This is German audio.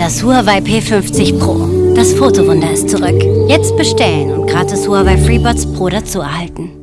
Das Huawei P50 Pro. Das Fotowunder ist zurück. Jetzt bestellen und gratis Huawei FreeBuds Pro dazu erhalten.